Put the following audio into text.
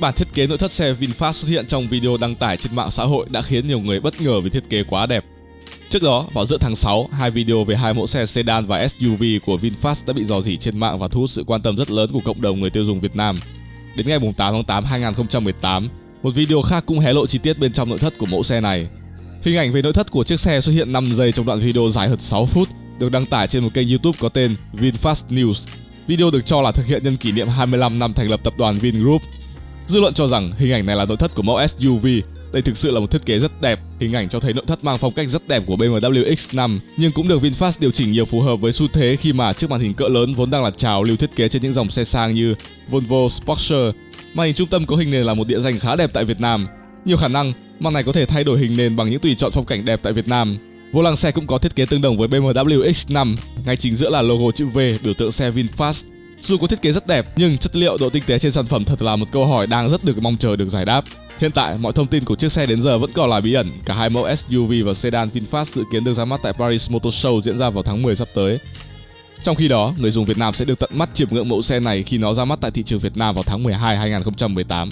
Bản thiết kế nội thất xe VinFast xuất hiện trong video đăng tải trên mạng xã hội đã khiến nhiều người bất ngờ vì thiết kế quá đẹp. Trước đó, vào giữa tháng 6, hai video về hai mẫu xe sedan và SUV của VinFast đã bị dò dỉ trên mạng và thu hút sự quan tâm rất lớn của cộng đồng người tiêu dùng Việt Nam. Đến ngày 8 tháng 8 2018, một video khác cũng hé lộ chi tiết bên trong nội thất của mẫu xe này. Hình ảnh về nội thất của chiếc xe xuất hiện 5 giây trong đoạn video dài hơn 6 phút, được đăng tải trên một kênh YouTube có tên VinFast News. Video được cho là thực hiện nhân kỷ niệm 25 năm thành lập tập đoàn Vingroup. Dư luận cho rằng hình ảnh này là nội thất của mẫu SUV. Đây thực sự là một thiết kế rất đẹp, hình ảnh cho thấy nội thất mang phong cách rất đẹp của BMW X5 nhưng cũng được VinFast điều chỉnh nhiều phù hợp với xu thế khi mà chiếc màn hình cỡ lớn vốn đang là trào lưu thiết kế trên những dòng xe sang như Volvo Sportster. Màn hình trung tâm có hình nền là một địa danh khá đẹp tại Việt Nam. Nhiều khả năng màn này có thể thay đổi hình nền bằng những tùy chọn phong cảnh đẹp tại Việt Nam. Vô lăng xe cũng có thiết kế tương đồng với BMW X5, ngay chính giữa là logo chữ V biểu tượng xe VinFast. Dù có thiết kế rất đẹp nhưng chất liệu độ tinh tế trên sản phẩm thật là một câu hỏi đang rất được mong chờ được giải đáp. Hiện tại, mọi thông tin của chiếc xe đến giờ vẫn còn là bí ẩn. Cả hai mẫu SUV và sedan VinFast dự kiến được ra mắt tại Paris Motor Show diễn ra vào tháng 10 sắp tới. Trong khi đó, người dùng Việt Nam sẽ được tận mắt chiêm ngưỡng mẫu xe này khi nó ra mắt tại thị trường Việt Nam vào tháng 12 2018.